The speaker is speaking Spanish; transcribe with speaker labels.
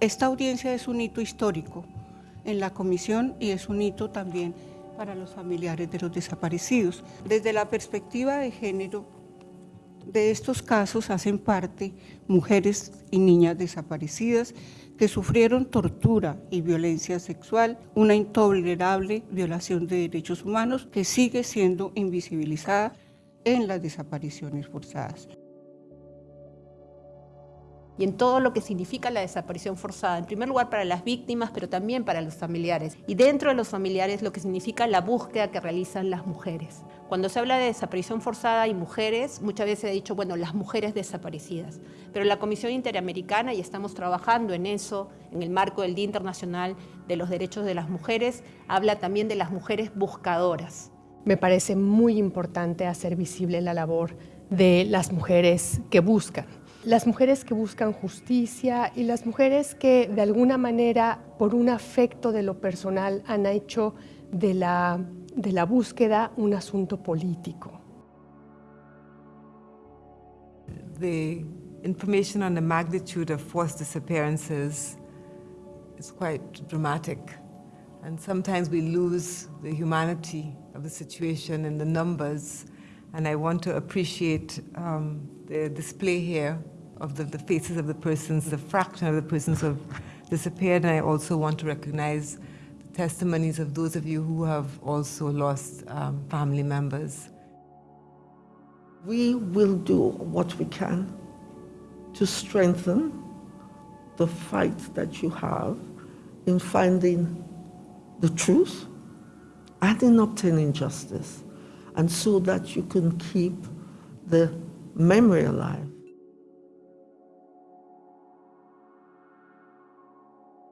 Speaker 1: Esta audiencia es un hito histórico en la comisión y es un hito también para los familiares de los desaparecidos. Desde la perspectiva de género, de estos casos hacen parte mujeres y niñas desaparecidas que sufrieron tortura y violencia sexual, una intolerable violación de derechos humanos que sigue siendo invisibilizada en las desapariciones forzadas
Speaker 2: y en todo lo que significa la desaparición forzada, en primer lugar para las víctimas, pero también para los familiares. Y dentro de los familiares lo que significa la búsqueda que realizan las mujeres. Cuando se habla de desaparición forzada y mujeres, muchas veces se ha dicho, bueno, las mujeres desaparecidas. Pero la Comisión Interamericana, y estamos trabajando en eso, en el marco del Día Internacional de los Derechos de las Mujeres, habla también de las mujeres buscadoras.
Speaker 3: Me parece muy importante hacer visible la labor de las mujeres que buscan las mujeres que buscan justicia y las mujeres que de alguna manera por un afecto de lo personal han hecho de la, de la búsqueda un asunto político.
Speaker 4: The information on the magnitude of forced disappearances is quite dramatic. And sometimes we lose the humanity of the situation and the numbers. And I want to appreciate um, the display here of the, the, faces of the persons, the fraction of the persons who have disappeared, and I also want to recognize the testimonies of those of you who have also lost um, family members.
Speaker 5: We will do what we can to strengthen the fight that you have in finding the truth and in obtaining justice, and so that you can keep the memory alive